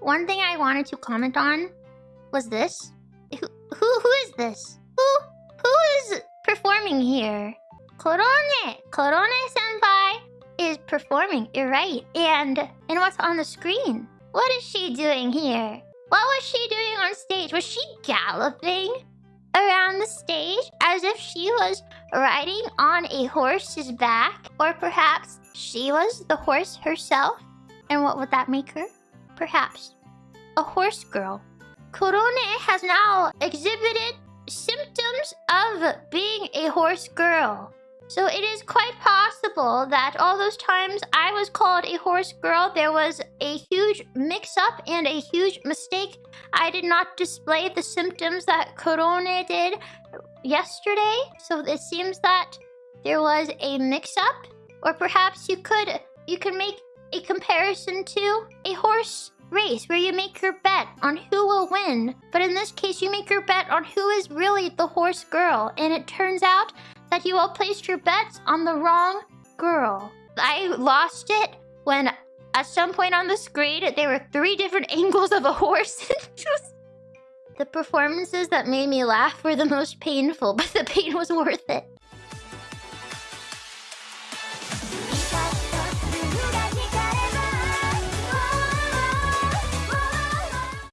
one thing I wanted to comment on was this. Who who, who is this? Who who is performing here? Korone, Korone senpai is performing. You're right. And and what's on the screen? What is she doing here? What was she doing on stage? Was she galloping around the stage as if she was riding on a horse's back? Or perhaps she was the horse herself? And what would that make her? Perhaps a horse girl. Korone has now exhibited symptoms of being a horse girl. So it is quite possible that all those times I was called a horse girl, there was a huge mix-up and a huge mistake. I did not display the symptoms that Korone did yesterday. So it seems that there was a mix-up. Or perhaps you could you can make a comparison to a horse race where you make your bet on who will win. But in this case, you make your bet on who is really the horse girl. And it turns out that you all placed your bets on the wrong girl. I lost it when at some point on the screen there were three different angles of a horse. the performances that made me laugh were the most painful, but the pain was worth it.